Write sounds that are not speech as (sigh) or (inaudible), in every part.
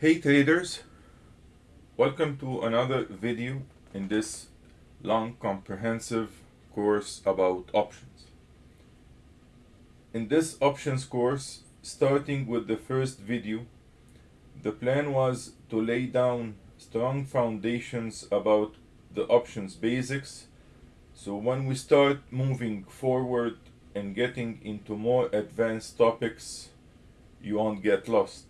Hey traders, welcome to another video in this long comprehensive course about options. In this options course, starting with the first video, the plan was to lay down strong foundations about the options basics so when we start moving forward and getting into more advanced topics, you won't get lost.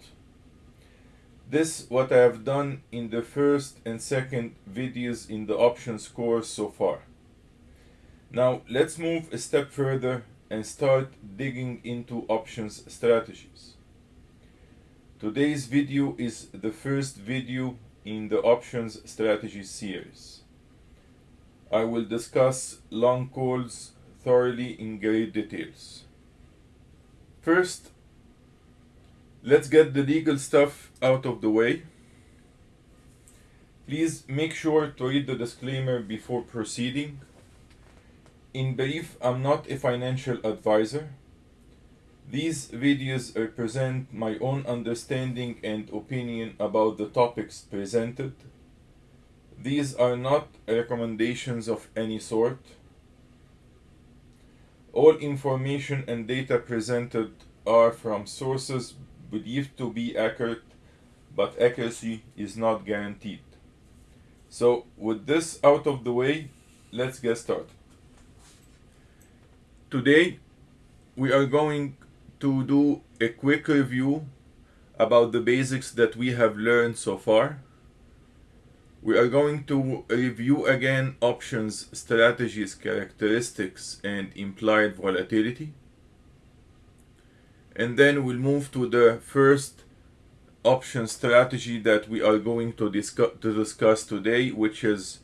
This what I have done in the first and second videos in the options course so far. Now let's move a step further and start digging into options strategies. Today's video is the first video in the options strategy series. I will discuss long calls thoroughly in great details. First, let's get the legal stuff out of the way. Please make sure to read the disclaimer before proceeding. In brief, I'm not a financial advisor. These videos represent my own understanding and opinion about the topics presented these are not recommendations of any sort. All information and data presented are from sources believed to be accurate, but accuracy is not guaranteed. So with this out of the way, let's get started. Today, we are going to do a quick review about the basics that we have learned so far we are going to review again options, strategies, characteristics, and implied volatility. And then we'll move to the first option strategy that we are going to discuss, to discuss today, which is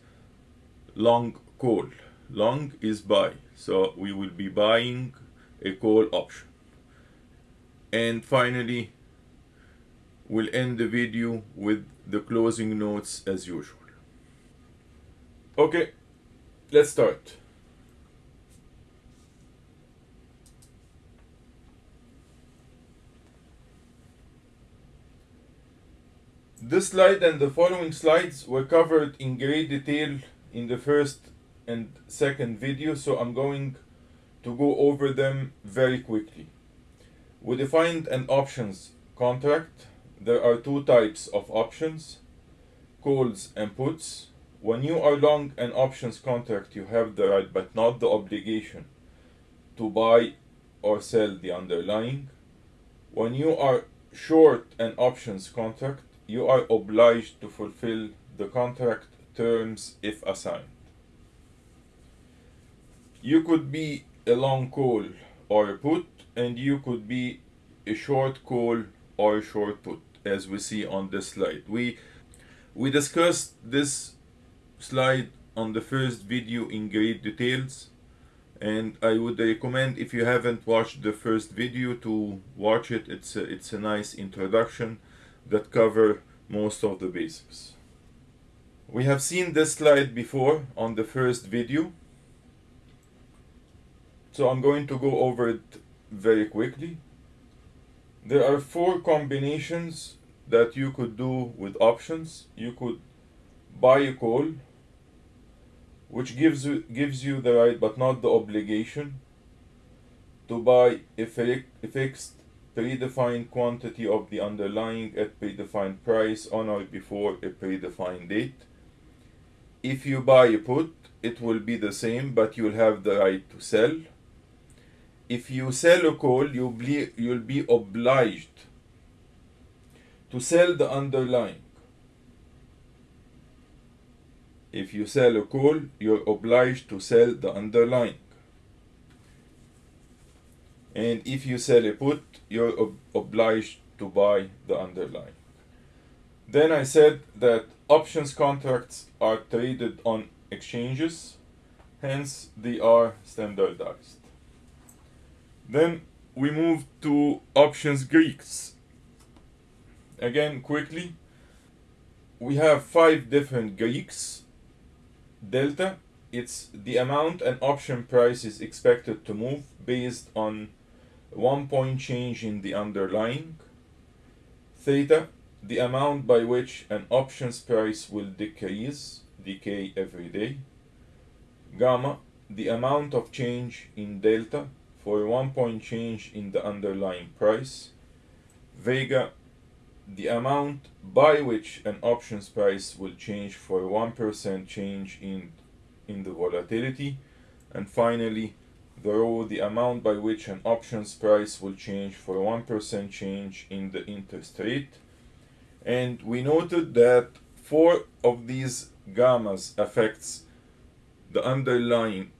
long call. Long is buy. So we will be buying a call option. And finally, we'll end the video with the closing notes as usual. Okay, let's start. This slide and the following slides were covered in great detail in the first and second video, so I'm going to go over them very quickly. We defined an options contract there are two types of options, calls and puts. When you are long an options contract, you have the right but not the obligation to buy or sell the underlying. When you are short an options contract, you are obliged to fulfill the contract terms if assigned. You could be a long call or a put, and you could be a short call or a short put as we see on this slide. We, we discussed this slide on the first video in great details and I would recommend if you haven't watched the first video to watch it. It's a, it's a nice introduction that cover most of the basics. We have seen this slide before on the first video. So I'm going to go over it very quickly. There are four combinations that you could do with options. You could buy a call, which gives you, gives you the right but not the obligation to buy a, a fixed predefined quantity of the underlying at predefined price on or before a predefined date. If you buy a put, it will be the same, but you'll have the right to sell if you sell a call, you'll be, you'll be obliged to sell the underlying. If you sell a call, you're obliged to sell the underlying. And if you sell a put, you're ob obliged to buy the underlying. Then I said that options contracts are traded on exchanges, hence they are standardized. Then we move to options Greeks. Again, quickly, we have five different Greeks. Delta, it's the amount an option price is expected to move based on one point change in the underlying. Theta, the amount by which an options price will decrease, decay every day. Gamma, the amount of change in delta for a one point change in the underlying price. Vega, the amount by which an options price will change for a 1% change in, in the volatility. And finally, the rho, the amount by which an options price will change for a 1% change in the interest rate. And we noted that four of these gammas affects the underlying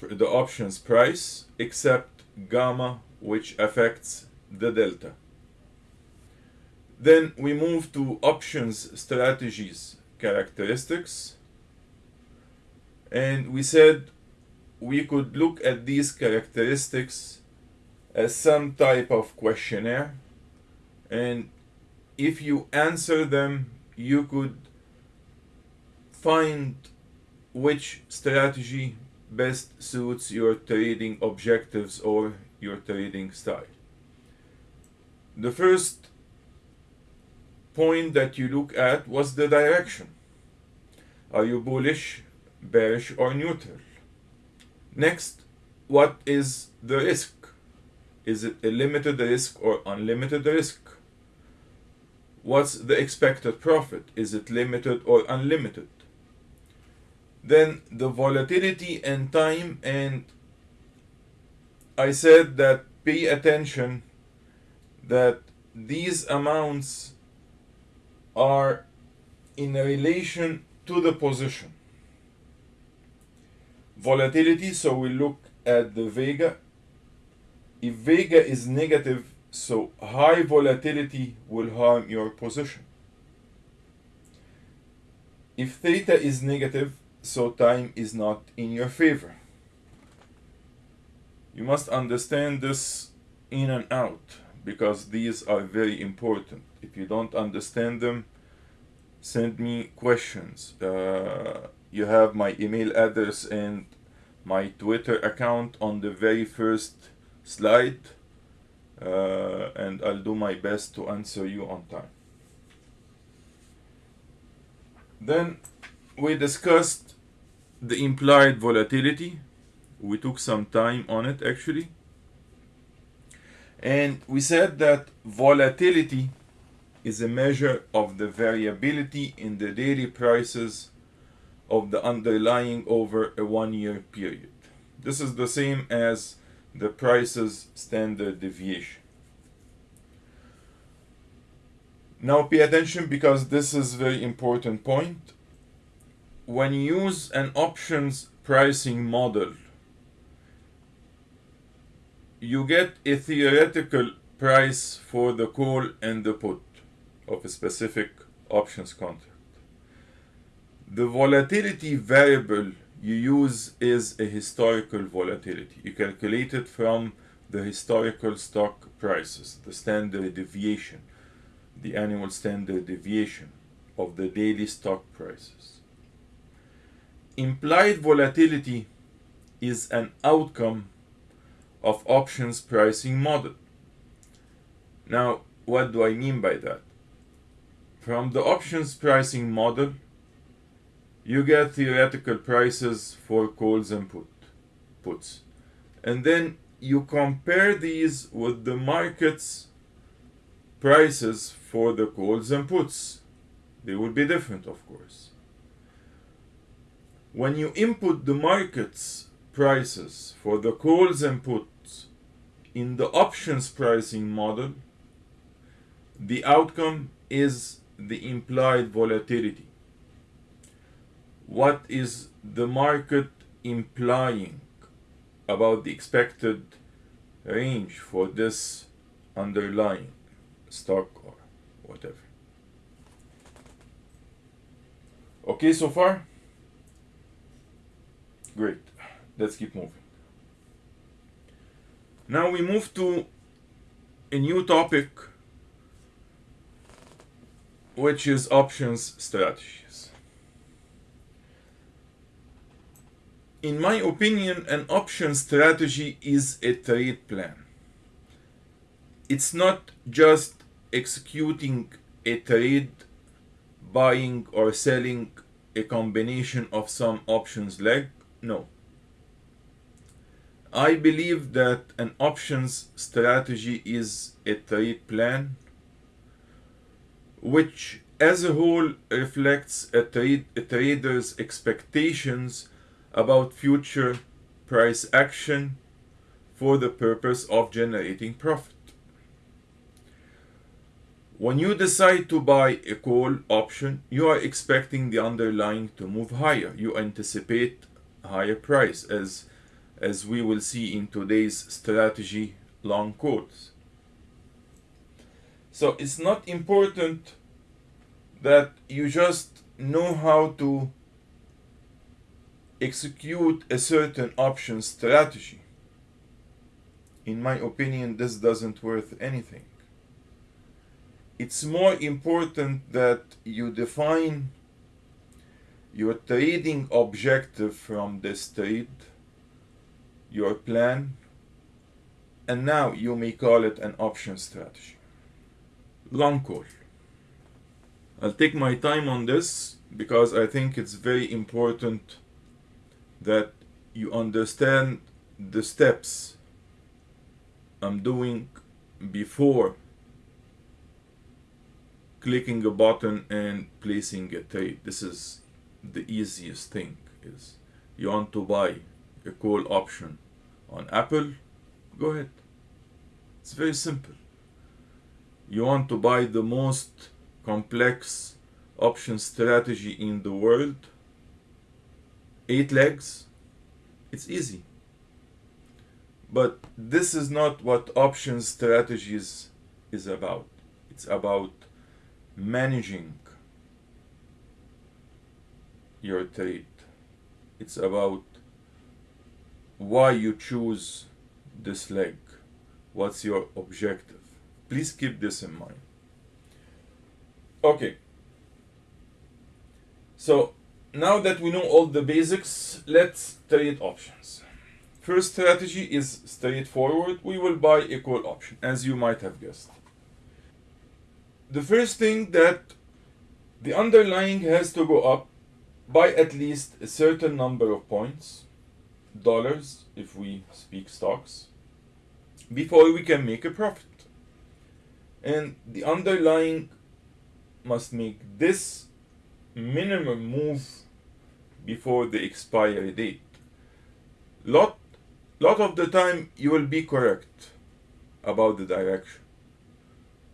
the options price except gamma which affects the delta. Then we move to options strategies characteristics and we said we could look at these characteristics as some type of questionnaire and if you answer them you could find which strategy best suits your trading objectives or your trading style. The first point that you look at was the direction. Are you bullish, bearish, or neutral? Next, what is the risk? Is it a limited risk or unlimited risk? What's the expected profit? Is it limited or unlimited? Then the volatility and time and I said that pay attention that these amounts are in relation to the position. Volatility, so we look at the Vega. If Vega is negative, so high volatility will harm your position. If theta is negative, so time is not in your favor. You must understand this in and out because these are very important. If you don't understand them, send me questions. Uh, you have my email address and my Twitter account on the very first slide uh, and I'll do my best to answer you on time. Then we discussed the implied volatility. We took some time on it actually. And we said that volatility is a measure of the variability in the daily prices of the underlying over a one year period. This is the same as the prices standard deviation. Now pay attention because this is very important point when you use an options pricing model, you get a theoretical price for the call and the put of a specific options contract. The volatility variable you use is a historical volatility. You calculate it from the historical stock prices, the standard deviation, the annual standard deviation of the daily stock prices implied volatility is an outcome of options pricing model. Now, what do I mean by that? From the options pricing model, you get theoretical prices for calls and put, puts. And then you compare these with the market's prices for the calls and puts. They would be different, of course when you input the market's prices for the calls and puts in the options pricing model, the outcome is the implied volatility. What is the market implying about the expected range for this underlying stock or whatever? Okay, so far? Great. Let's keep moving. Now we move to a new topic which is options strategies. In my opinion, an option strategy is a trade plan. It's not just executing a trade buying or selling a combination of some options leg? No. I believe that an options strategy is a trade plan which as a whole reflects a, trade, a trader's expectations about future price action for the purpose of generating profit. When you decide to buy a call option, you are expecting the underlying to move higher. You anticipate higher price as as we will see in today's strategy long quotes. So it's not important that you just know how to execute a certain option strategy. In my opinion, this doesn't worth anything. It's more important that you define your trading objective from this trade, your plan, and now you may call it an option strategy. Long call. I'll take my time on this because I think it's very important that you understand the steps I'm doing before clicking a button and placing a trade. This is the easiest thing is you want to buy a call option on Apple, go ahead. It's very simple. You want to buy the most complex option strategy in the world, eight legs, it's easy. But this is not what option strategies is about. It's about managing your trade. It's about why you choose this leg. What's your objective? Please keep this in mind. Okay. So now that we know all the basics, let's trade options. First strategy is straightforward. We will buy a call option, as you might have guessed. The first thing that the underlying has to go up by at least a certain number of points, dollars if we speak stocks, before we can make a profit. And the underlying must make this minimum move before the expiry date. Lot, lot of the time you will be correct about the direction,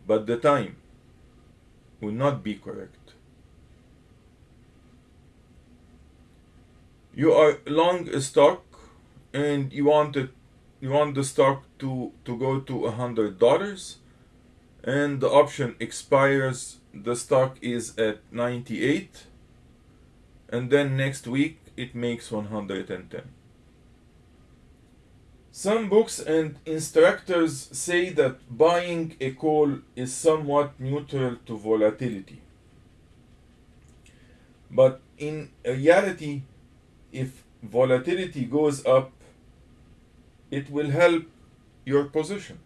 but the time will not be correct. You are long a stock and you want it, you want the stock to, to go to a hundred dollars and the option expires the stock is at 98 and then next week it makes 110 some books and instructors say that buying a call is somewhat neutral to volatility. But in reality if volatility goes up it will help your position.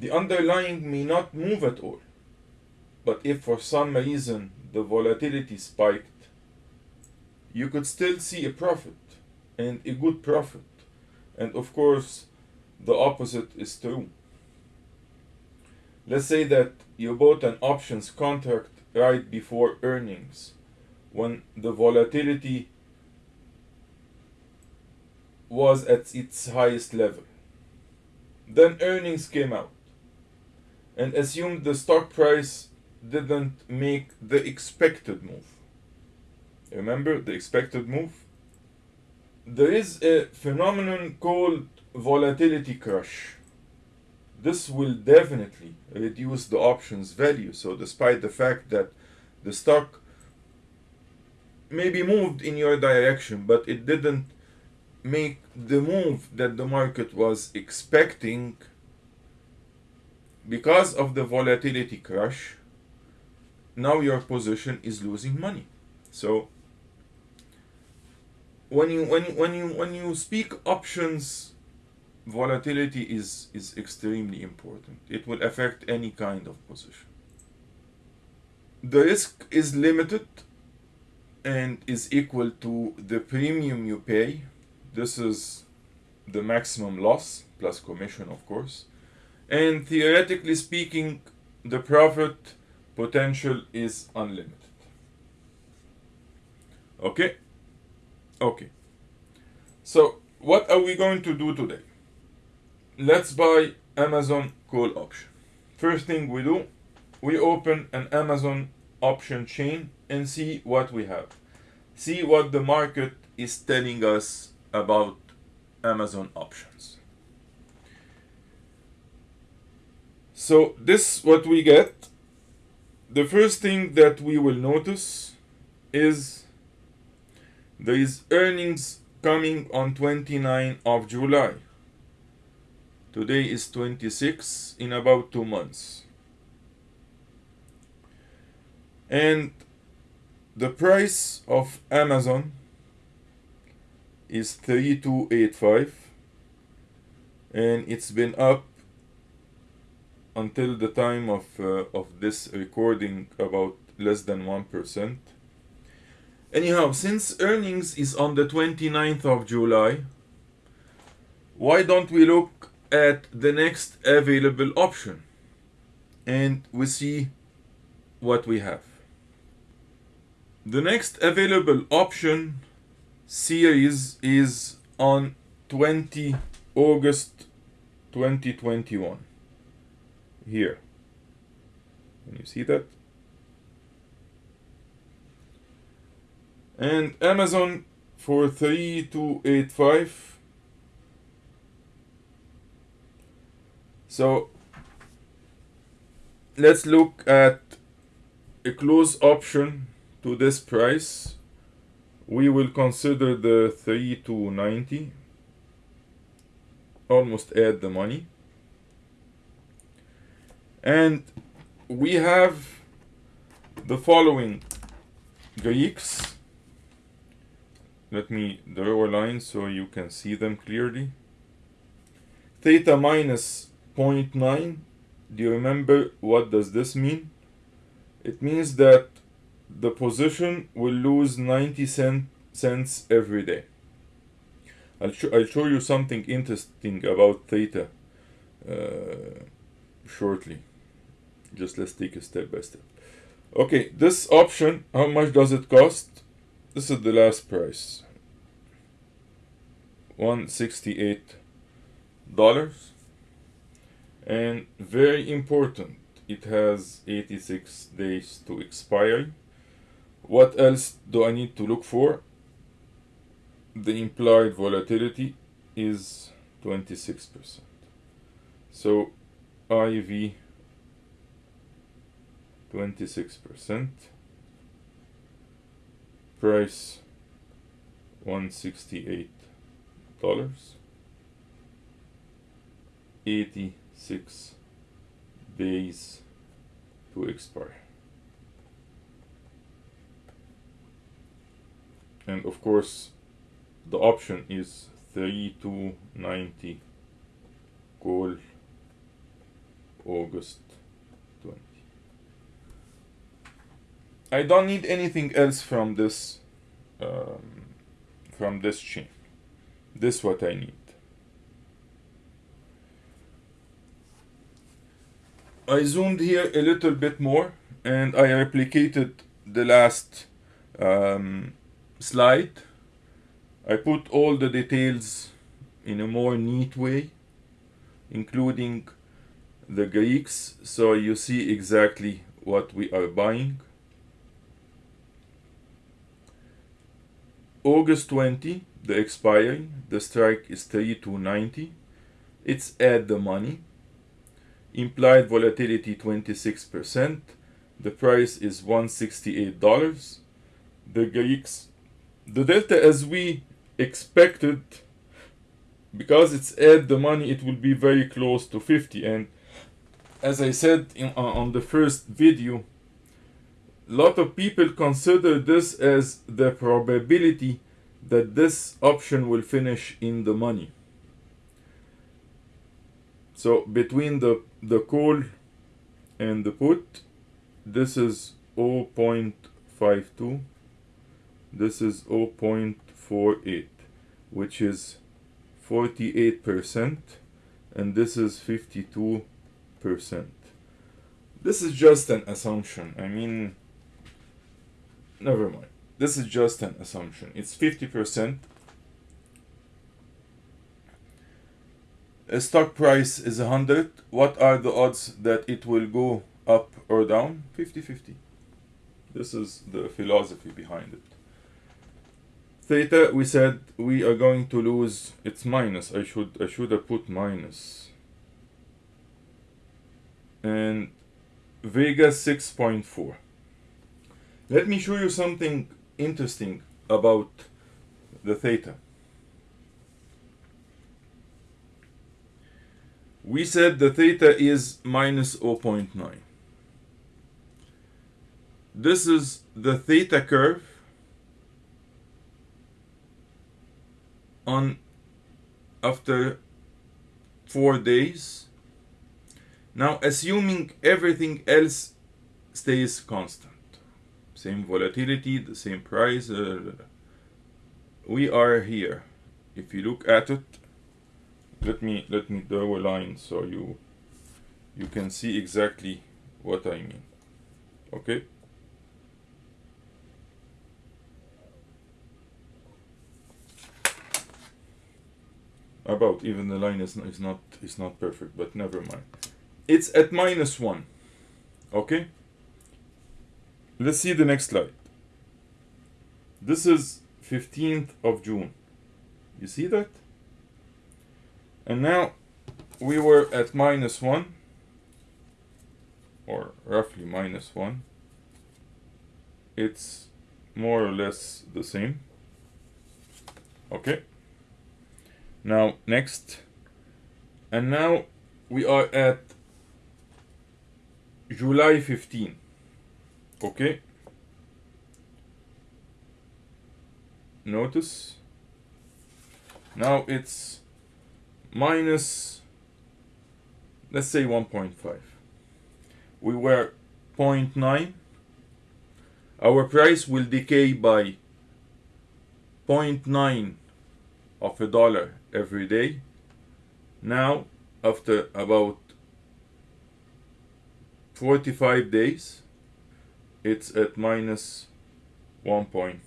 The underlying may not move at all. But if for some reason the volatility spiked, you could still see a profit and a good profit. And of course, the opposite is true. Let's say that you bought an options contract right before earnings when the volatility was at its highest level. Then earnings came out and assumed the stock price didn't make the expected move. Remember the expected move? There is a phenomenon called volatility crush. This will definitely reduce the options value. So despite the fact that the stock maybe moved in your direction, but it didn't make the move that the market was expecting because of the volatility crash, now your position is losing money. So when you when when you when you speak options volatility is, is extremely important. It will affect any kind of position. The risk is limited and is equal to the premium you pay. This is the maximum loss plus commission, of course. And theoretically speaking, the profit potential is unlimited. Okay? Okay. So, what are we going to do today? Let's buy Amazon call option. First thing we do, we open an Amazon option chain and see what we have. See what the market is telling us about Amazon options. So this what we get. The first thing that we will notice is there is earnings coming on 29 of July. Today is 26 in about 2 months. And the price of Amazon is 3285 and it's been up until the time of uh, of this recording about less than 1%. Anyhow, since earnings is on the 29th of July, why don't we look at the next available option and we see what we have. The next available option series is on 20 August 2021 here. Can you see that? And Amazon for 3285 so let's look at a close option to this price. We will consider the 3290 almost at the money and we have the following. Greeks let me draw a line so you can see them clearly. Theta minus 0.9 do you remember what does this mean? It means that the position will lose 90 cent, cents every day. I'll, sh I'll show you something interesting about theta uh, shortly just let's take it step by step. Okay this option how much does it cost? This is the last price. 168 dollars. And very important it has 86 days to expire. What else do I need to look for? The implied volatility is 26% so IV 26% price 168 dollars. 86 days to expire. And of course the option is 3290 call August 20 I don't need anything else from this um, from this chain. This what I need. I zoomed here a little bit more and I replicated the last um, slide. I put all the details in a more neat way including the Greeks. So you see exactly what we are buying August 20 the expiry the strike is 3290 it's at the money. Implied volatility 26% the price is 168 dollars. The Greeks the delta as we expected because it's at the money it will be very close to 50 and as I said in, uh, on the first video lot of people consider this as the probability that this option will finish in the money So between the, the call and the put, this is 0.52, this is 0.48, which is 48%, and this is 52%. This is just an assumption. I mean, never mind. This is just an assumption. It's 50%. A stock price is 100. What are the odds that it will go up or down? 50-50. This is the philosophy behind it. Theta, we said we are going to lose, it's minus. I should, I should have put minus. And Vega 6.4. Let me show you something interesting about the theta. We said the theta is minus 0.9. This is the theta curve on after four days. Now assuming everything else stays constant same volatility, the same price. Uh, we are here. If you look at it, let me let me draw a line so you you can see exactly what I mean. Okay. About even the line is, is not is not perfect, but never mind. It's at minus one. Okay. Let's see the next slide. This is 15th of June. You see that? And now we were at minus 1 or roughly minus 1. It's more or less the same. Okay. Now next. And now we are at July 15 okay notice. Now it's minus let's say 1.5 we were 0.9 our price will decay by 0.9 of a dollar every day. Now after about 45 days it's at minus 1.5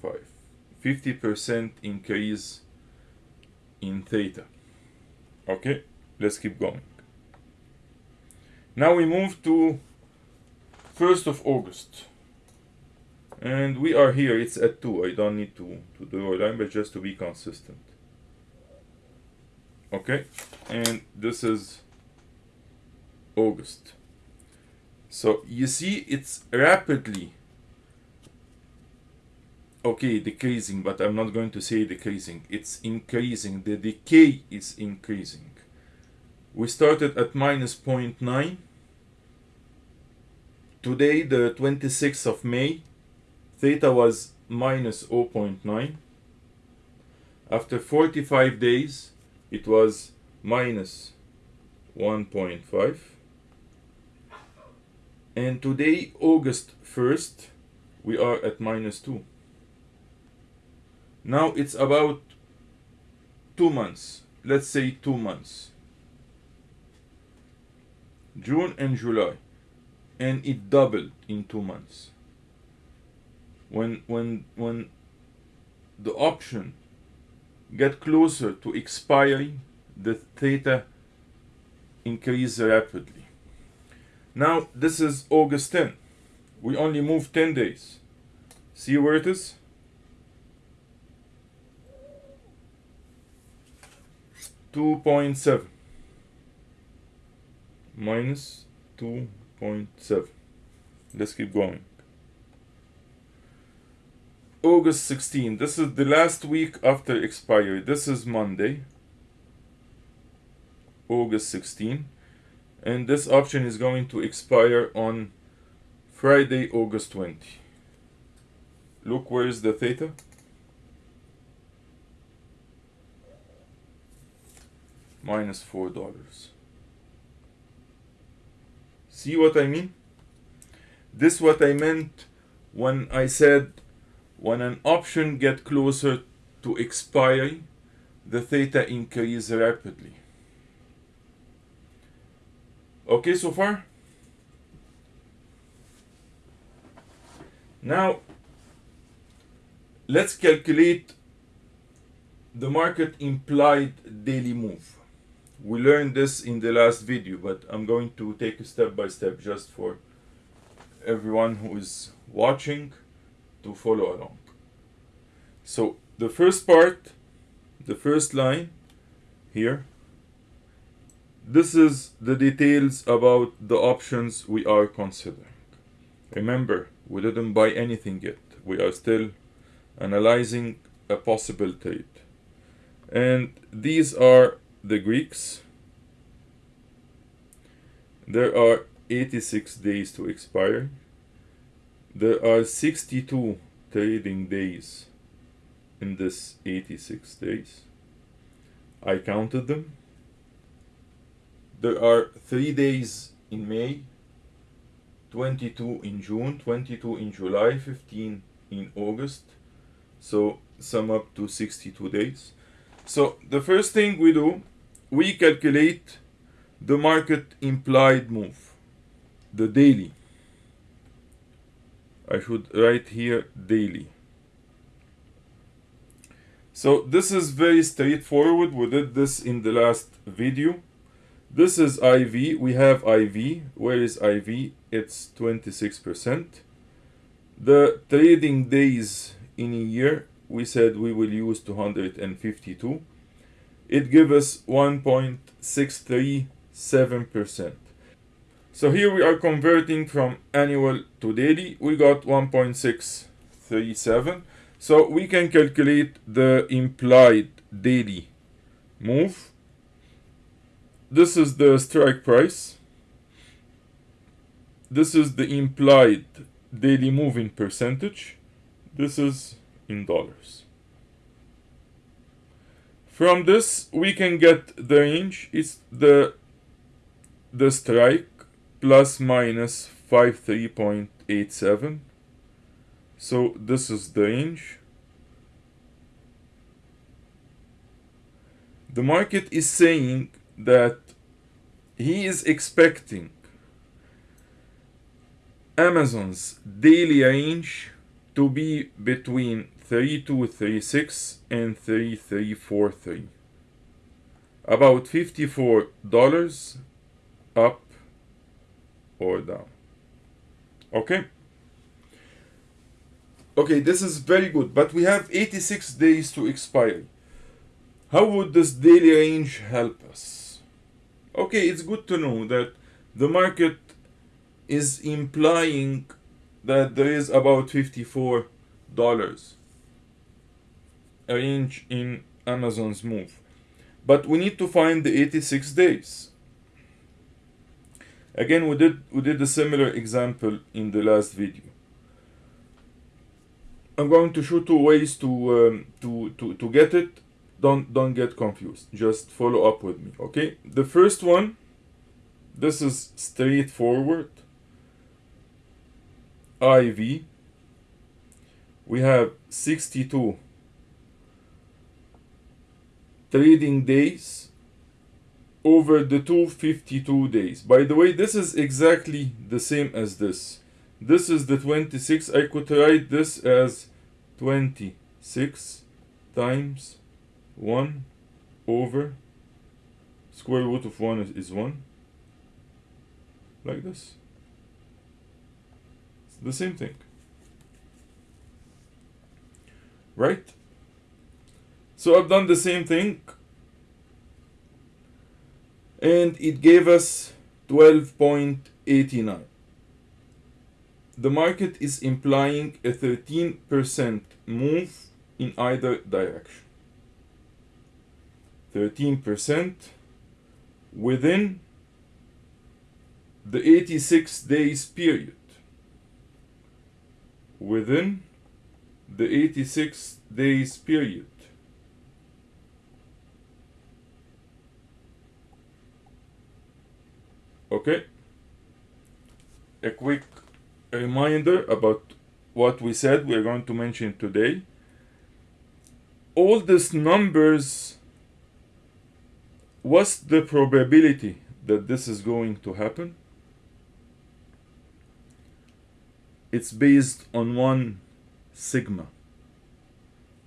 50% increase in theta. Okay let's keep going. Now we move to 1st of August. And we are here it's at 2 I don't need to, to do a line but just to be consistent. Okay and this is August so you see it's rapidly okay decreasing but I'm not going to say decreasing. It's increasing. The decay is increasing. We started at minus 0.9 today the 26th of May theta was minus 0.9 after 45 days it was minus 1.5 and today August 1st we are at minus 2 now it's about two months. Let's say two months. June and July. And it doubled in two months. When when when the option get closer to expiring the theta increase rapidly now this is August 10. We only move 10 days. See where it is? Two point seven minus two point seven. Let's keep going. August 16. This is the last week after expiry. This is Monday. August 16 and this option is going to expire on Friday, August 20. Look where is the theta. Minus four dollars. See what I mean? This what I meant when I said when an option get closer to expiry, the theta increase rapidly. Okay so far? Now, let's calculate the market implied daily move. We learned this in the last video, but I'm going to take a step by step just for everyone who is watching to follow along. So the first part, the first line here, this is the details about the options we are considering. Remember, we didn't buy anything yet. We are still analyzing a possible trade. And these are the Greeks. There are 86 days to expire. There are 62 trading days in this 86 days. I counted them. There are 3 days in May, 22 in June, 22 in July, 15 in August. So sum up to 62 days. So the first thing we do, we calculate the market implied move, the daily. I should write here daily. So this is very straightforward. We did this in the last video. This is IV. We have IV. Where is IV? It's 26%. The trading days in a year, we said we will use 252. It gives us 1.637%. So here we are converting from annual to daily. We got 1.637. So we can calculate the implied daily move this is the strike price. This is the implied daily moving percentage. This is in dollars. From this, we can get the range. It's the the strike plus minus 53.87. So this is the range. The market is saying that he is expecting Amazon's daily range to be between 3236 and 3343 about $54 up or down. Okay? Okay this is very good but we have 86 days to expire. How would this daily range help us okay, it's good to know that the market is implying that there is about $54 a range in Amazon's move. But we need to find the 86 days. Again, we did we did a similar example in the last video. I'm going to show two ways to um, to, to to get it don't don't get confused. Just follow up with me okay? The first one this is straightforward. IV we have 62 trading days over the 252 days. By the way this is exactly the same as this. This is the 26 I could write this as 26 times 1 over square root of 1 is, is 1 like this. It's the same thing. Right? So I've done the same thing and it gave us 12.89 the market is implying a 13% move in either direction 13% within the 86 days period. Within the 86 days period. Okay? a quick reminder about what we said we're going to mention today. All these numbers, what's the probability that this is going to happen? It's based on one sigma,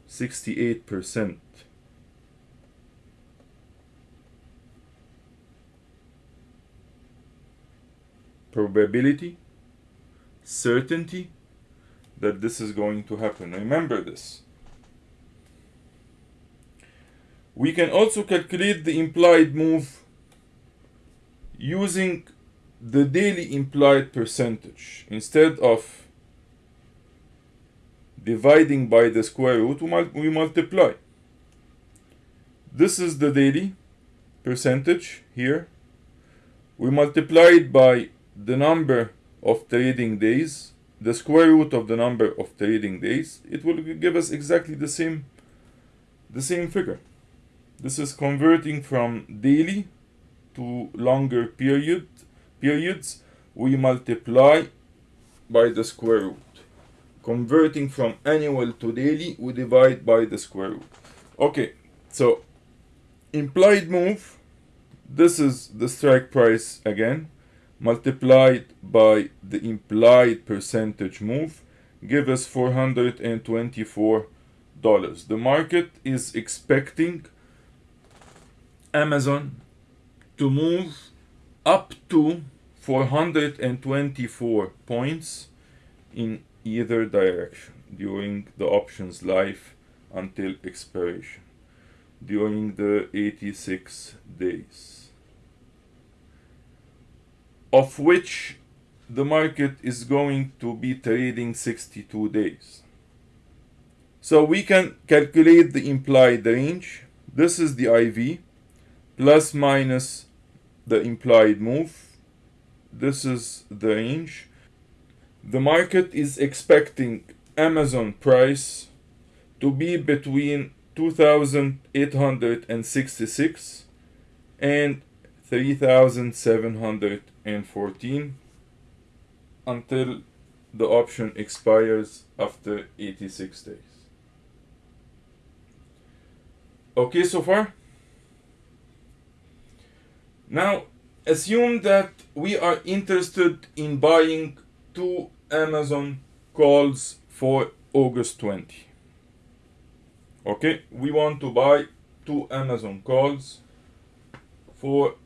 68%. probability, certainty that this is going to happen. Remember this. We can also calculate the implied move using the daily implied percentage. Instead of dividing by the square root, we multiply. This is the daily percentage here. We multiply it by the number of trading days, the square root of the number of trading days, it will give us exactly the same, the same figure. This is converting from daily to longer period periods. We multiply by the square root. Converting from annual to daily, we divide by the square root. Okay, so implied move. This is the strike price again multiplied by the implied percentage move give us $424. The market is expecting Amazon to move up to 424 points in either direction during the options life until expiration during the 86 days of which the market is going to be trading 62 days. So we can calculate the implied range. This is the IV plus minus the implied move. This is the range. The market is expecting Amazon price to be between 2866 and 3714 until the option expires after 86 days. Okay so far? Now assume that we are interested in buying two Amazon calls for August 20. Okay, we want to buy two Amazon calls for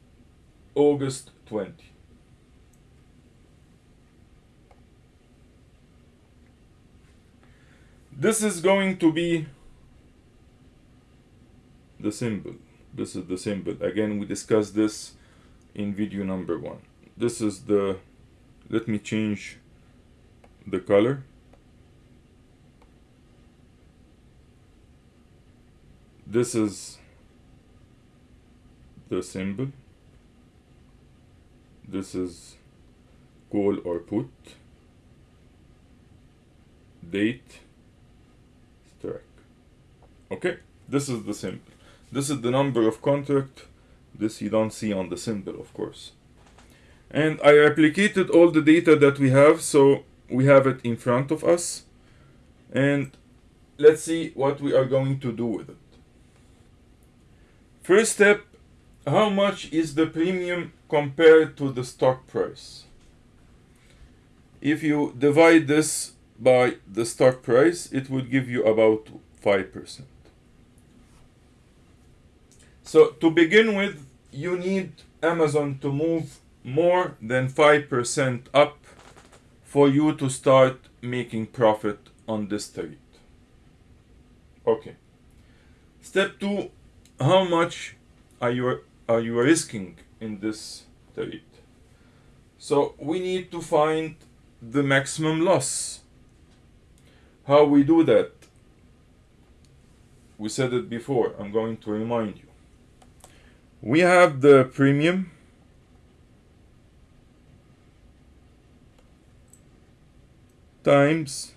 August 20. This is going to be the symbol. This is the symbol. Again, we discussed this in video number one. This is the, let me change the color. This is the symbol this is call or put date strike okay this is the symbol this is the number of contract this you don't see on the symbol of course and I replicated all the data that we have so we have it in front of us and let's see what we are going to do with it first step how much is the premium compared to the stock price? If you divide this by the stock price, it would give you about 5%. So to begin with, you need Amazon to move more than 5% up for you to start making profit on this trade. Okay. Step two, how much are you are you risking in this trade? So we need to find the maximum loss. How we do that? We said it before, I'm going to remind you. We have the premium. Times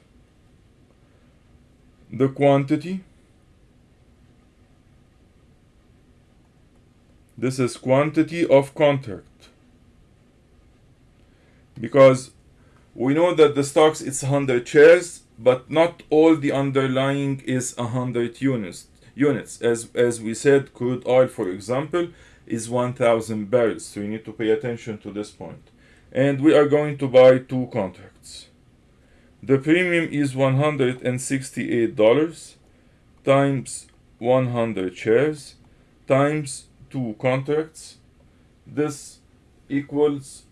the quantity. This is quantity of contract. Because we know that the stocks it's 100 shares but not all the underlying is 100 units units. As as we said crude oil for example is 1000 barrels so you need to pay attention to this point. And we are going to buy two contracts. The premium is $168 times 100 shares times two contracts. This equals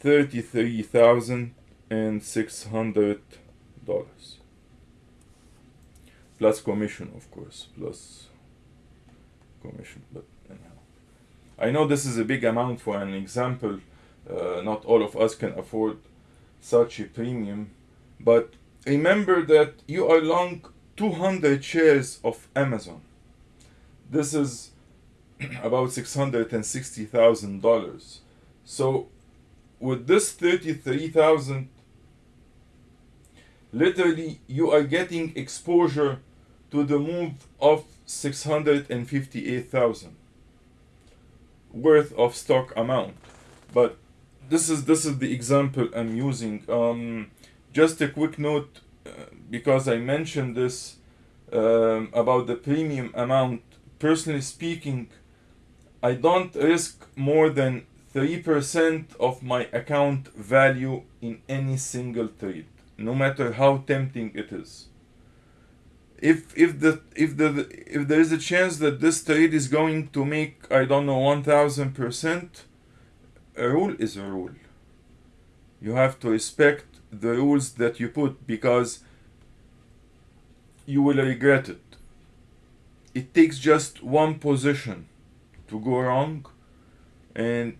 thirty-three thousand and six hundred dollars plus commission of course. Plus commission but anyhow. I know this is a big amount for an example. Uh, not all of us can afford such a premium. But remember that you are long 200 shares of amazon. This is (clears throat) about $660,000 so with this 33,000 literally you are getting exposure to the move of 658,000 worth of stock amount. But this is this is the example I'm using. Um, just a quick note uh, because I mentioned this um, about the premium amount. Personally speaking I don't risk more than 3% of my account value in any single trade no matter how tempting it is if if the if the if there is a chance that this trade is going to make i don't know 1000% a rule is a rule you have to respect the rules that you put because you will regret it it takes just one position to go wrong and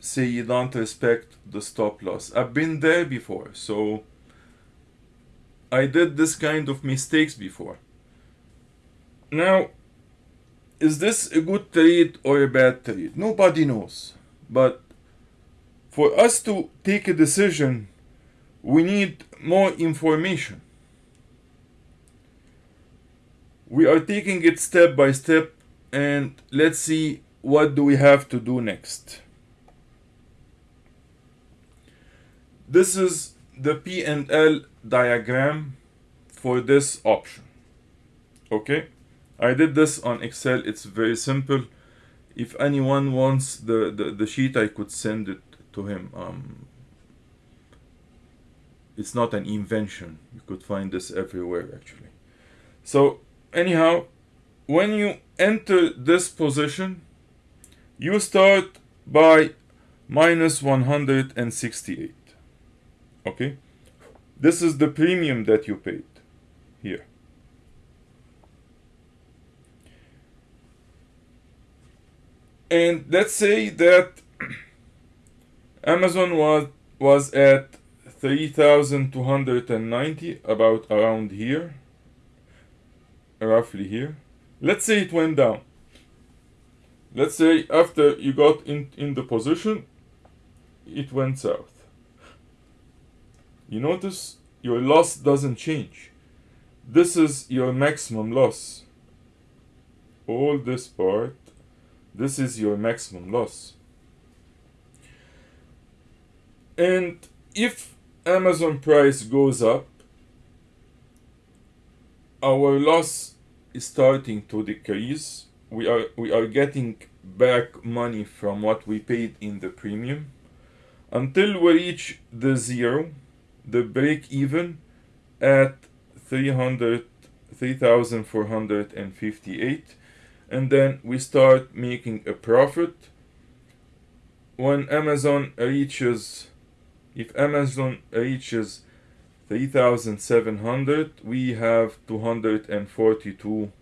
say you don't respect the stop loss. I've been there before, so I did this kind of mistakes before. Now, is this a good trade or a bad trade? Nobody knows. But for us to take a decision, we need more information. We are taking it step by step and let's see what do we have to do next. This is the P&L diagram for this option. Okay, I did this on Excel. It's very simple. If anyone wants the, the, the sheet, I could send it to him. Um, it's not an invention. You could find this everywhere actually. So anyhow, when you enter this position, you start by minus 168 okay this is the premium that you paid here and let's say that Amazon was was at 3290 about around here roughly here let's say it went down let's say after you got in in the position it went south you notice your loss doesn't change. This is your maximum loss. All this part, this is your maximum loss. And if Amazon price goes up, our loss is starting to decrease. We are we are getting back money from what we paid in the premium until we reach the zero the break even at 300 3458 and then we start making a profit. When Amazon reaches if Amazon reaches 3700 we have 242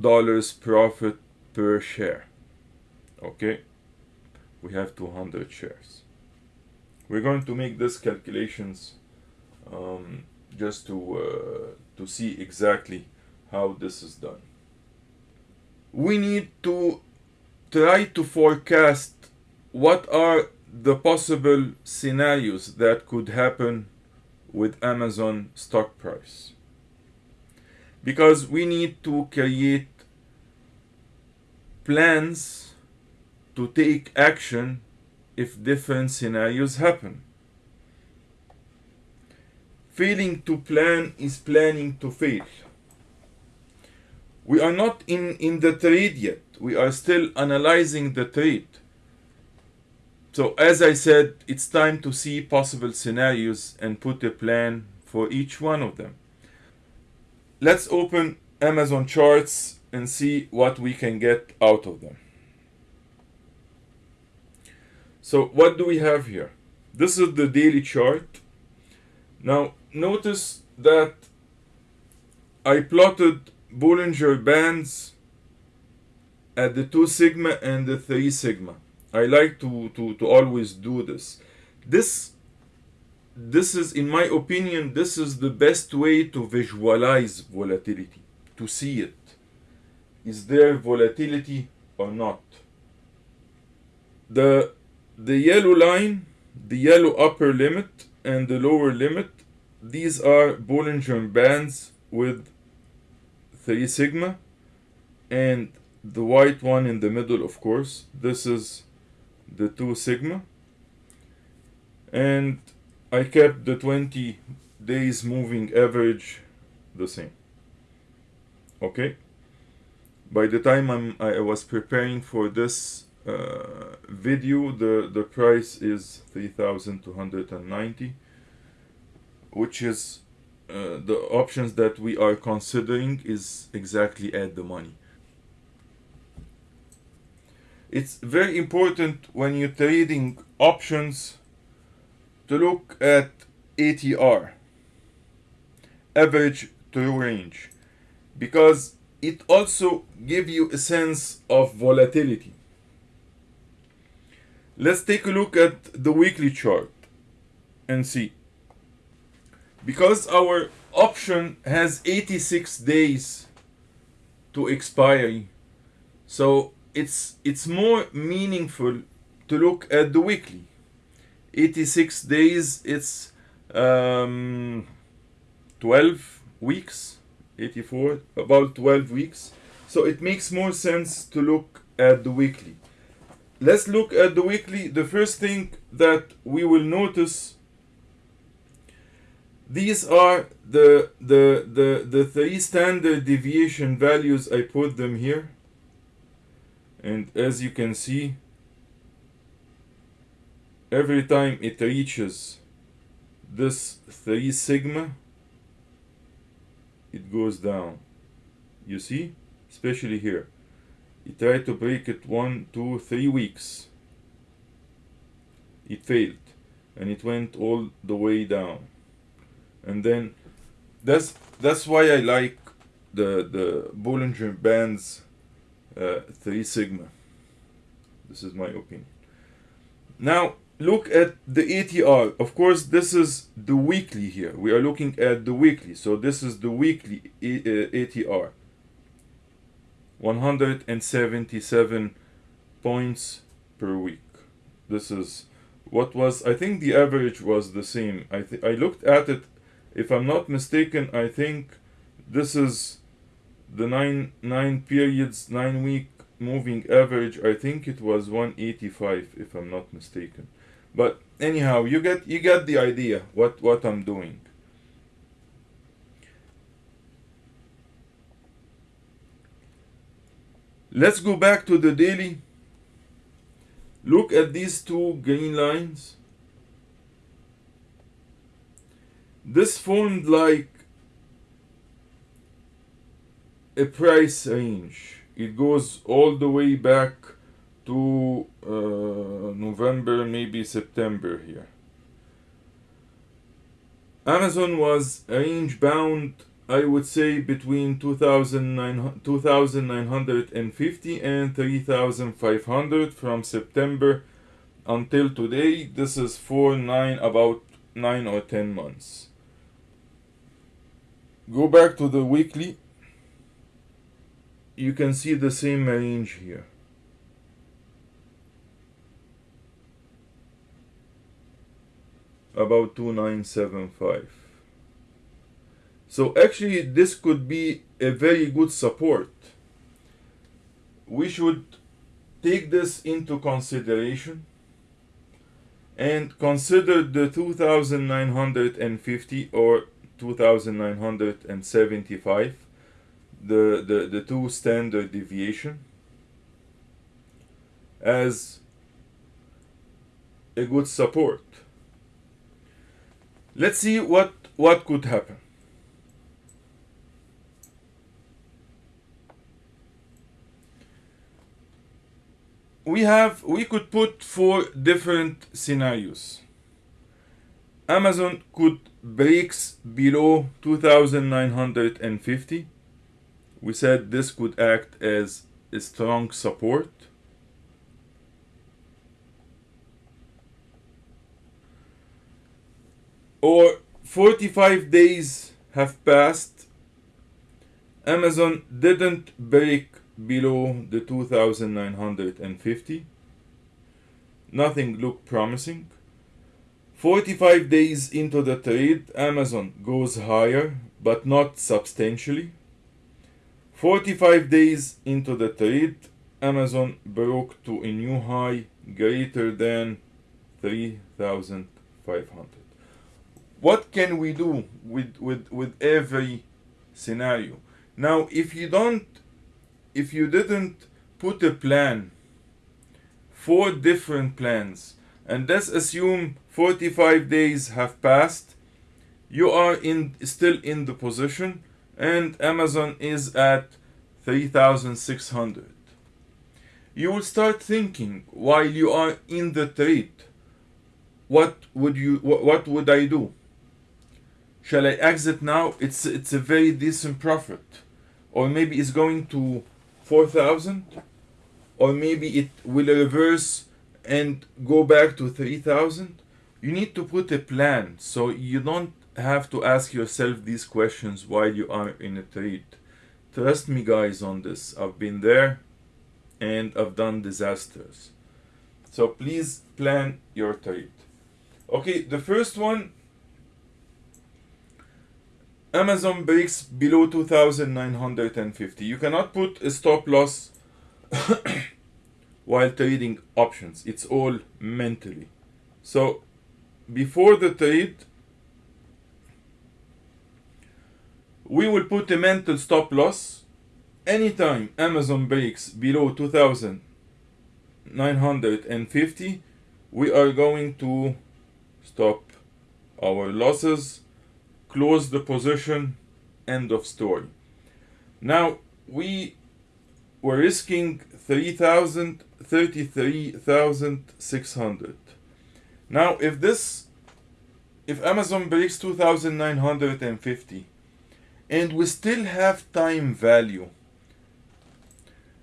dollars profit per share. Okay? We have 200 shares. We're going to make these calculations um, just to uh, to see exactly how this is done we need to try to forecast what are the possible scenarios that could happen with Amazon stock price because we need to create plans to take action if different scenarios happen. Failing to plan is planning to fail. We are not in, in the trade yet. We are still analyzing the trade. So, as I said, it's time to see possible scenarios and put a plan for each one of them. Let's open Amazon charts and see what we can get out of them. So what do we have here? This is the daily chart. Now notice that I plotted Bollinger Bands at the 2 sigma and the 3 sigma. I like to, to, to always do this. This this is in my opinion this is the best way to visualize volatility to see it is there volatility or not the the yellow line the yellow upper limit and the lower limit these are Bollinger bands with 3 sigma and the white one in the middle of course. This is the 2 sigma. And I kept the 20 days moving average the same. Okay? By the time I'm, I was preparing for this uh, video the the price is 3290 which is uh, the options that we are considering is exactly at the money. It's very important when you're trading options to look at ATR average true range because it also gives you a sense of volatility. Let's take a look at the weekly chart and see because our option has 86 days to expire. So it's it's more meaningful to look at the weekly. 86 days it's um, 12 weeks. 84 about 12 weeks. So it makes more sense to look at the weekly. Let's look at the weekly. The first thing that we will notice these are the the the the three standard deviation values. I put them here. And as you can see every time it reaches this 3 sigma it goes down. You see? Especially here. It tried to break it one two three weeks. It failed. And it went all the way down and then that's that's why I like the the Bollinger Bands uh, 3 sigma this is my opinion now look at the ATR. Of course, this is the weekly here. We are looking at the weekly. So this is the weekly ATR. Uh, 177 points per week. This is what was, I think the average was the same. I, I looked at it, if I'm not mistaken, I think this is the nine, nine periods, nine week moving average. I think it was 185 if I'm not mistaken. But anyhow, you get you get the idea what what I'm doing. Let's go back to the daily. Look at these two green lines. This formed like a price range. It goes all the way back to uh, November, maybe September here. Amazon was range bound, I would say, between 2,950 and 3,500 from September until today. This is for nine, about 9 or 10 months. Go back to the weekly. You can see the same range here. about 2975 so actually this could be a very good support we should take this into consideration and consider the 2950 or 2975 the, the, the two standard deviation as a good support. Let's see what, what could happen. we have we could put four different scenarios amazon could breaks below 2950 we said this could act as a strong support. Or 45 days have passed. Amazon didn't break below the 2950 nothing looked promising 45 days into the trade amazon goes higher but not substantially. 45 days into the trade amazon broke to a new high greater than 3500 what can we do with with with every scenario? Now if you don't if you didn't put a plan, four different plans, and let's assume 45 days have passed, you are in still in the position, and Amazon is at 3,600. You will start thinking while you are in the trade, what would you what, what would I do? Shall I exit now? It's it's a very decent profit, or maybe it's going to 4000 or maybe it will reverse and go back to 3000 you need to put a plan. So you don't have to ask yourself these questions while you are in a trade trust me guys on this. I've been there and i've done disasters. So please plan your trade okay the first one. Amazon breaks below 2950. You cannot put a stop loss while trading options. It's all mentally. So before the trade, we will put a mental stop loss anytime Amazon breaks below 2950 we are going to stop our losses close the position, end of story. Now we were risking 3,000, 33,600. Now if this, if Amazon breaks 2,950 and we still have time value,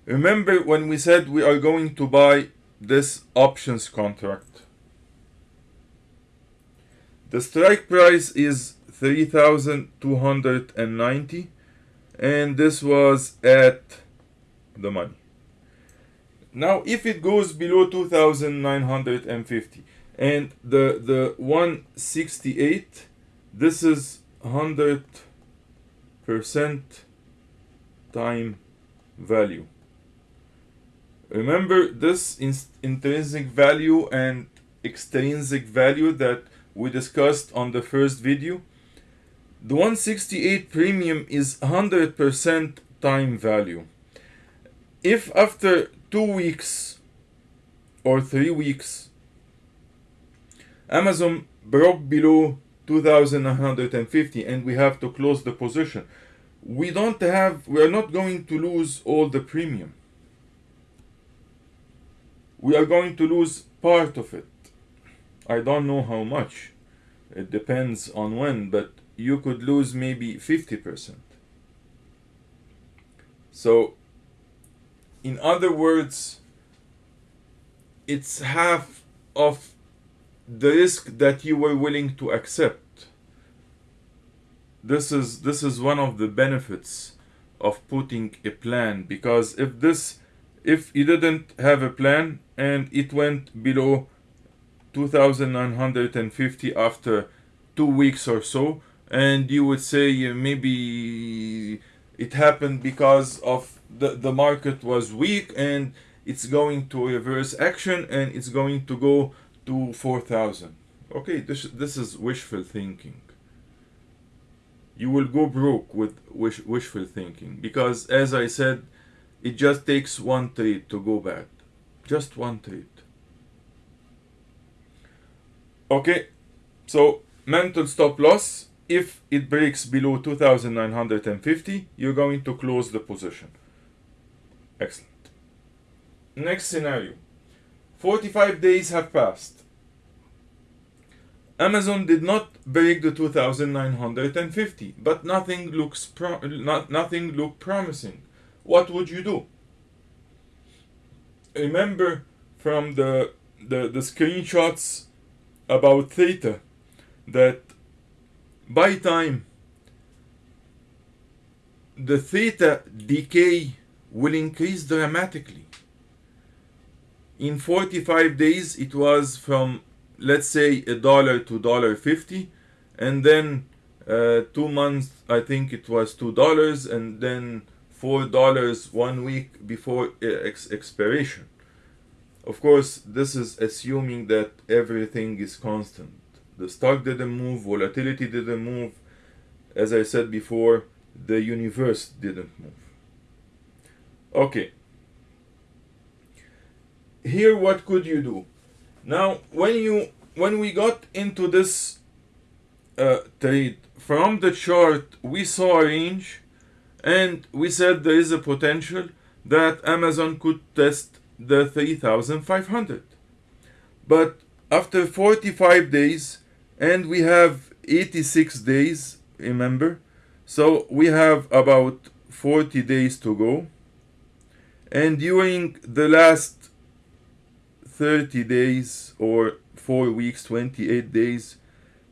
remember when we said we are going to buy this options contract. The strike price is 3290 and this was at the money now if it goes below 2950 and the the 168 this is 100 percent time value remember this intrinsic value and extrinsic value that we discussed on the first video the 168 premium is 100% time value. If after two weeks or three weeks Amazon broke below 2150 and we have to close the position, we don't have, we are not going to lose all the premium. We are going to lose part of it. I don't know how much. It depends on when, but you could lose maybe 50%. So, in other words, it's half of the risk that you were willing to accept. This is this is one of the benefits of putting a plan because if this if you didn't have a plan and it went below 2950 after two weeks or so and you would say maybe it happened because of the, the market was weak and it's going to reverse action and it's going to go to 4000 okay this this is wishful thinking. You will go broke with wish, wishful thinking because as i said it just takes one trade to go bad. Just one trade. Okay so mental stop loss if it breaks below 2950 you're going to close the position. Excellent. Next scenario. 45 days have passed. Amazon did not break the 2950 but nothing looks pro- not, nothing looked promising. What would you do? Remember from the the, the screenshots about theta that by time the theta decay will increase dramatically. In 45 days it was from let's say a dollar to dollar 50 and then uh, two months i think it was two dollars and then four dollars one week before ex- expiration. Of course this is assuming that everything is constant the stock didn't move volatility didn't move. As i said before the universe didn't move. Okay. Here what could you do? Now when you when we got into this uh, trade from the chart we saw a range and we said there is a potential that amazon could test the 3500 but after 45 days and we have 86 days remember? So we have about 40 days to go. And during the last 30 days or 4 weeks 28 days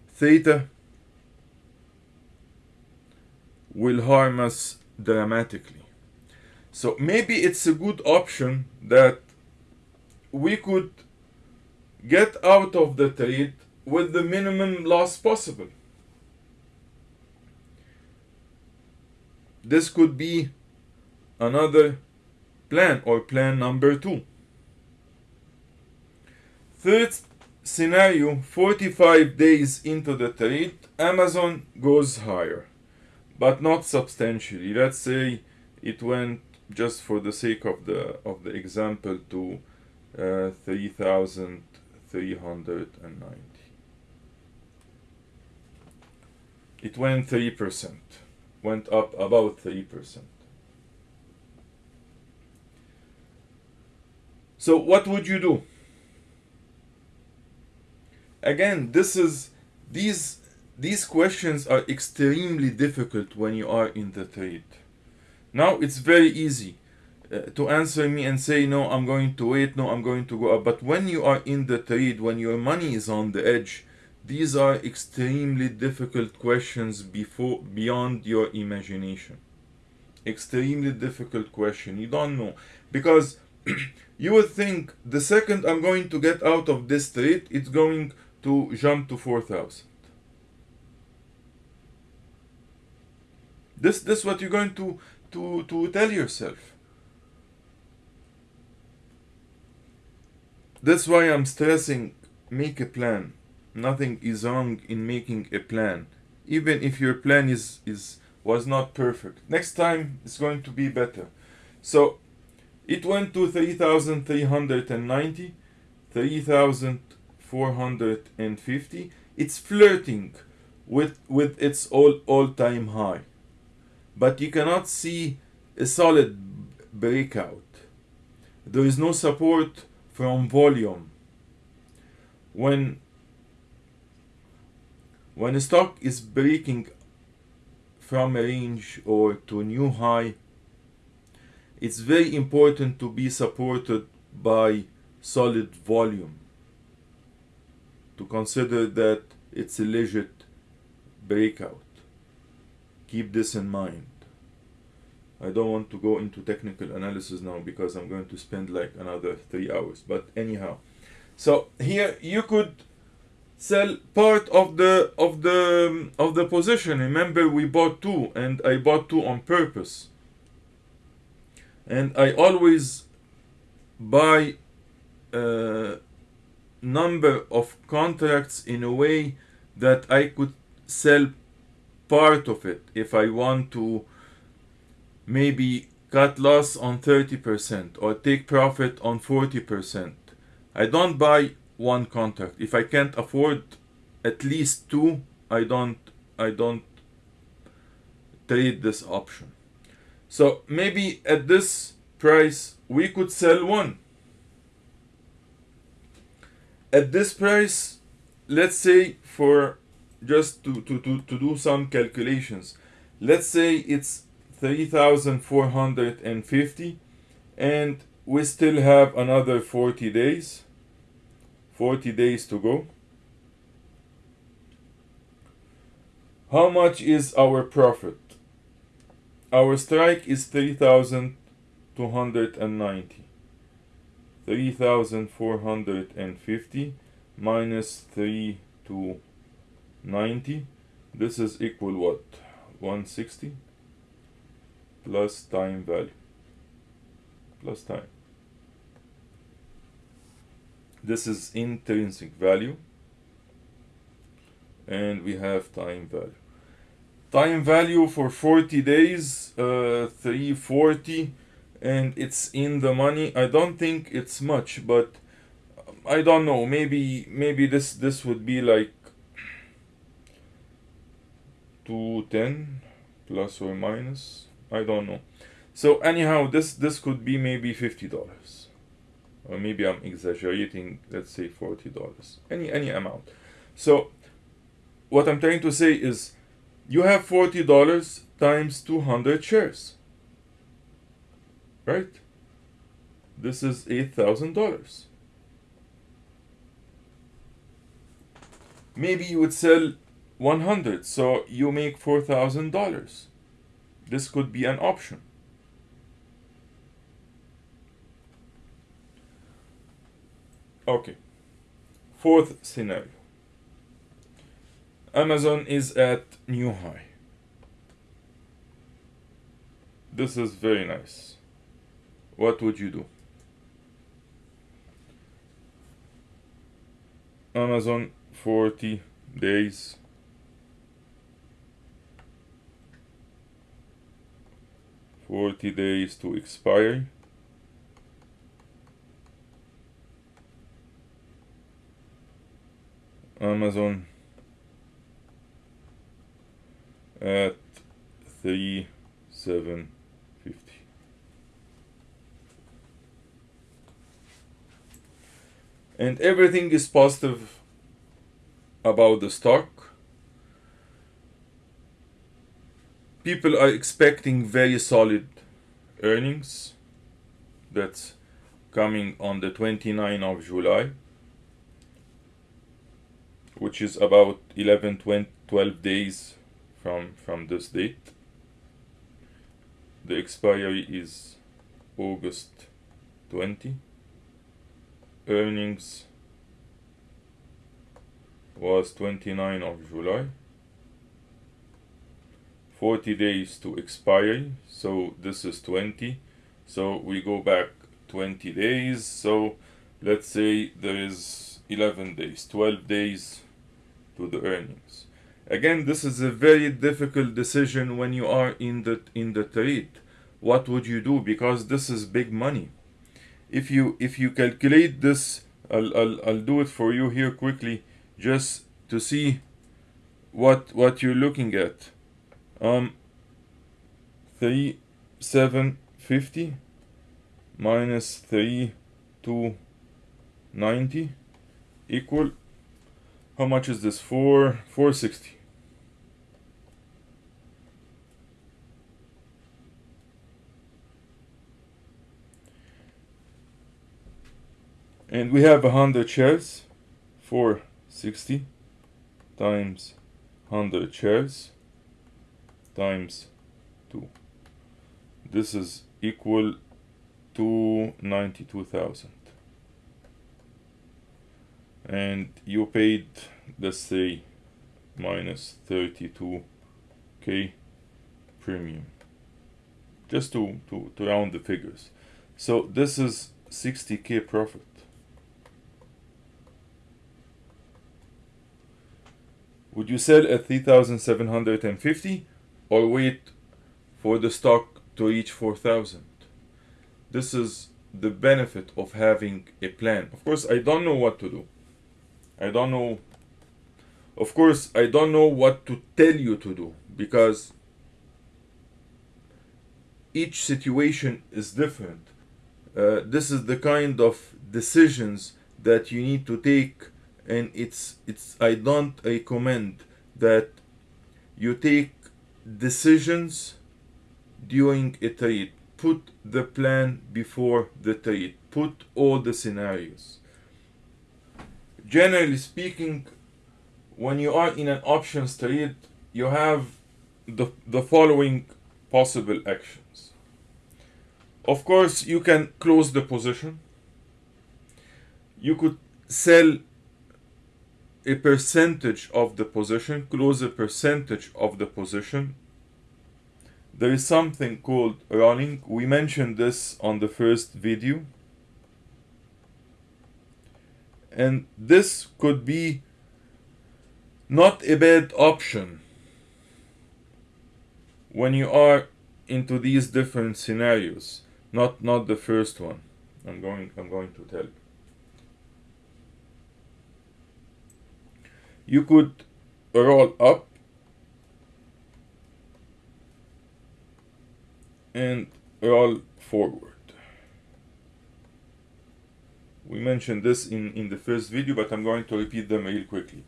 theta will harm us dramatically. So maybe it's a good option that we could get out of the trade with the minimum loss possible. This could be another plan or plan number two. Third scenario 45 days into the trade, Amazon goes higher, but not substantially. Let's say it went just for the sake of the of the example to uh, 3390 it went 3% went up about 3% so what would you do? Again this is these these questions are extremely difficult when you are in the trade. Now it's very easy uh, to answer me and say no i'm going to wait. No i'm going to go up. But when you are in the trade when your money is on the edge these are extremely difficult questions before beyond your imagination. Extremely difficult question. You don't know. Because (clears throat) you would think the second i'm going to get out of this street, it's going to jump to 4000 this this is what you're going to to to tell yourself. That's why i'm stressing make a plan nothing is wrong in making a plan even if your plan is is was not perfect. Next time it's going to be better. So it went to 3390 3450 it's flirting with with its all all-time high. But you cannot see a solid breakout. There is no support from volume. When when a stock is breaking from a range or to a new high, it's very important to be supported by solid volume. To consider that it's a legit breakout. Keep this in mind. I don't want to go into technical analysis now because I'm going to spend like another three hours. But anyhow, so here you could sell part of the of the of the position remember we bought two and i bought two on purpose and i always buy uh, number of contracts in a way that I could sell part of it if I want to maybe cut loss on 30% or take profit on 40%. I don't buy one contract. If I can't afford at least two, I don't I don't trade this option. So maybe at this price we could sell one. At this price, let's say for just to, to, to, to do some calculations, let's say it's 3450 and we still have another 40 days 40 days to go. How much is our profit? Our strike is 3290 3450 minus 3 to 90 this is equal what? 160 plus time value. Plus time this is intrinsic value and we have time value. Time value for 40 days uh, 340 and it's in the money. I don't think it's much but I don't know. Maybe maybe this this would be like 210 plus or minus. I don't know. So anyhow, this this could be maybe fifty dollars, or maybe I'm exaggerating. Let's say forty dollars. Any any amount. So what I'm trying to say is, you have forty dollars times two hundred shares. Right. This is eight thousand dollars. Maybe you would sell 100 so you make $4,000 this could be an option. Okay. Fourth scenario. Amazon is at new high. This is very nice. What would you do? Amazon 40 days 40 days to expire Amazon. At 3750 and everything is positive about the stock. People are expecting very solid earnings. That's coming on the 29th of July which is about 11 20, 12 days from from this date. The expiry is August 20 earnings was 29 of July. 40 days to expiry so this is 20 so we go back 20 days. So let's say there is 11 days 12 days to the earnings. Again this is a very difficult decision when you are in the in the trade. What would you do? Because this is big money. If you if you calculate this I'll, I'll, I'll do it for you here quickly just to see what what you're looking at. Um, 3 7 50 minus 3 2 90 equal how much is this? 4 460 and we have a hundred shares. 460 times 100 shares times 2 this is equal to 92,000 and you paid let's say minus 32k premium. Just to, to, to round the figures. So this is 60k profit. Would you sell at 3750 or wait for the stock to reach 4000 this is the benefit of having a plan. Of course i don't know what to do. I don't know. Of course, I don't know what to tell you to do because each situation is different. Uh, this is the kind of decisions that you need to take and it's it's I don't recommend that you take decisions during a trade put the plan before the trade put all the scenarios generally speaking when you are in an options trade you have the, the following possible actions of course you can close the position you could sell a percentage of the position, close a percentage of the position. There is something called rolling. We mentioned this on the first video. And this could be not a bad option when you are into these different scenarios. Not not the first one. I'm going I'm going to tell you. you could roll up and roll forward. We mentioned this in, in the first video, but I'm going to repeat them real quickly.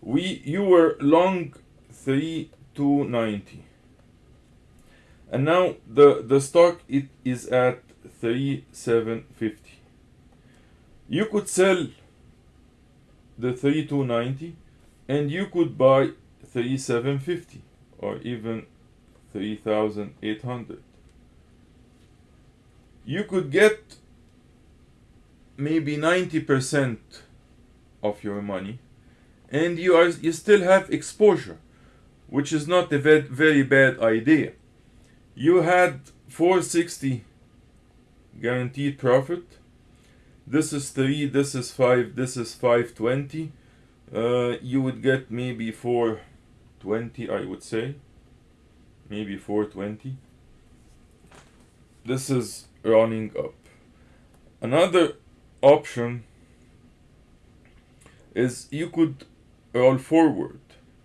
We you were long 3290 and now the the stock it is at 3750 you could sell the 3290 and you could buy 3750 or even 3800 you could get maybe 90% of your money and you are you still have exposure which is not a very, bad idea. You had 460 guaranteed profit. This is 3 this is 5 this is 520 uh, you would get maybe 420 I would say. Maybe 420 this is running up. Another option is you could roll forward.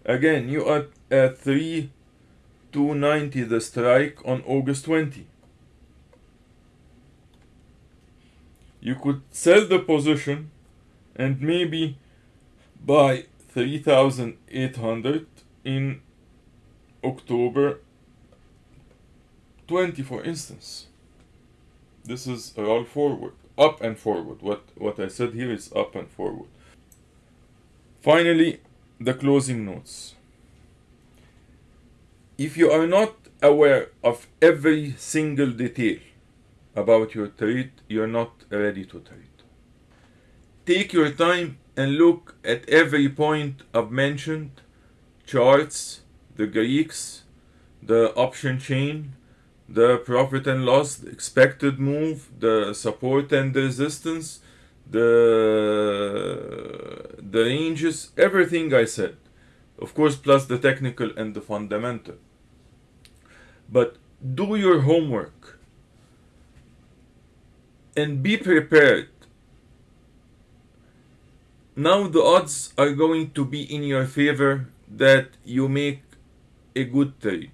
Again you are at 3 290 the strike on August 20 you could sell the position and maybe buy 3800 in October 20 for instance. This is roll forward up and forward. What what I said here is up and forward. Finally the closing notes. If you are not aware of every single detail about your trade, you're not ready to trade. Take your time and look at every point I've mentioned, charts, the Greeks, the option chain, the profit and loss, expected move, the support and the resistance, the, the ranges, everything I said. Of course, plus the technical and the fundamental. But do your homework and be prepared. Now the odds are going to be in your favor that you make a good trade.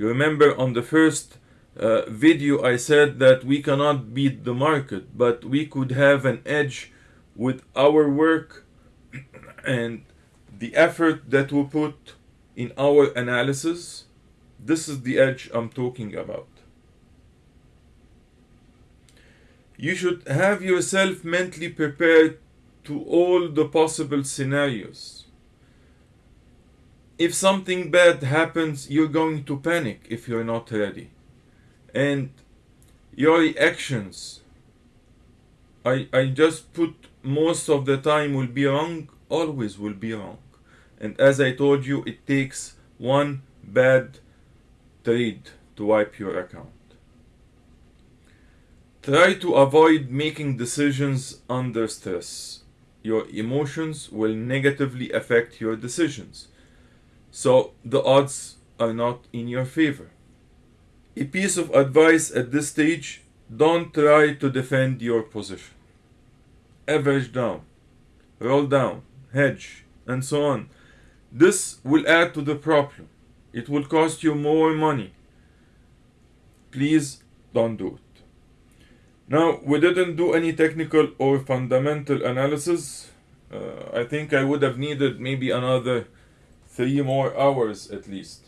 You remember on the first uh, video I said that we cannot beat the market, but we could have an edge with our work (clears throat) and the effort that we put in our analysis. This is the edge I'm talking about. you should have yourself mentally prepared to all the possible scenarios. If something bad happens, you're going to panic if you're not ready. And your reactions, I, I just put most of the time will be wrong, always will be wrong. And as I told you, it takes one bad trade to wipe your account. Try to avoid making decisions under stress. your emotions will negatively affect your decisions. So the odds are not in your favor. A piece of advice at this stage don't try to defend your position. Average down, roll down, hedge, and so on. This will add to the problem. It will cost you more money. Please don't do it. Now, we didn't do any technical or fundamental analysis. Uh, I think I would have needed maybe another three more hours at least.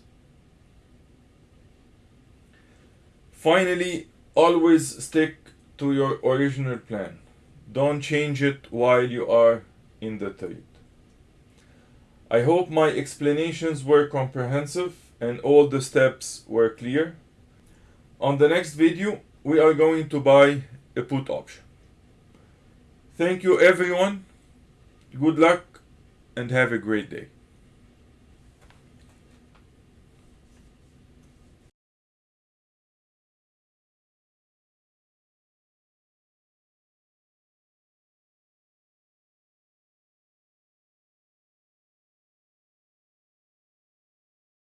Finally, always stick to your original plan. Don't change it while you are in the trade. I hope my explanations were comprehensive and all the steps were clear. On the next video, we are going to buy a put option. Thank you everyone. Good luck and have a great day.